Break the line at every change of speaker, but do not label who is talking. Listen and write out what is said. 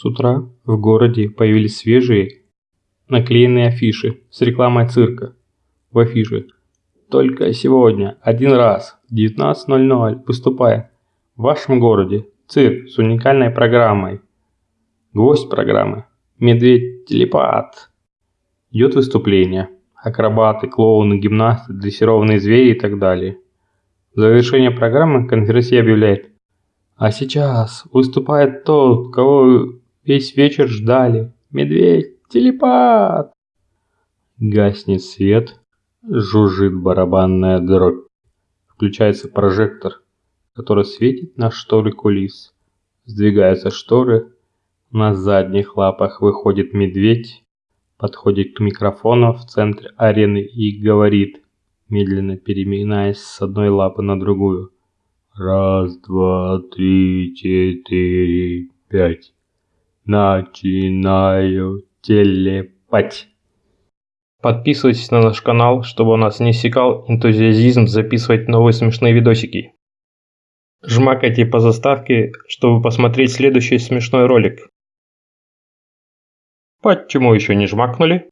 С утра в городе появились свежие наклеенные афиши с рекламой цирка. В афише «Только сегодня, один раз, в 19.00 выступает в вашем городе цирк с уникальной программой. Гвоздь программы – медведь-телепат. Идет выступление. Акробаты, клоуны, гимнасты, дрессированные звери и так далее. В завершение программы конференция объявляет «А сейчас выступает тот, кого весь вечер ждали. Медведь-телепат!» Гаснет свет, жужжит барабанная дробь. Включается прожектор, который светит на шторы кулис. Сдвигаются шторы, на задних лапах выходит медведь, подходит к микрофону в центре арены и говорит, медленно переминаясь с одной лапы на другую. Раз, два, три, четыре, пять. Начинаю телепать. Подписывайтесь на наш канал, чтобы у нас не иссякал энтузиазизм записывать новые смешные видосики. Жмакайте по заставке, чтобы посмотреть следующий смешной ролик. Почему еще не жмакнули?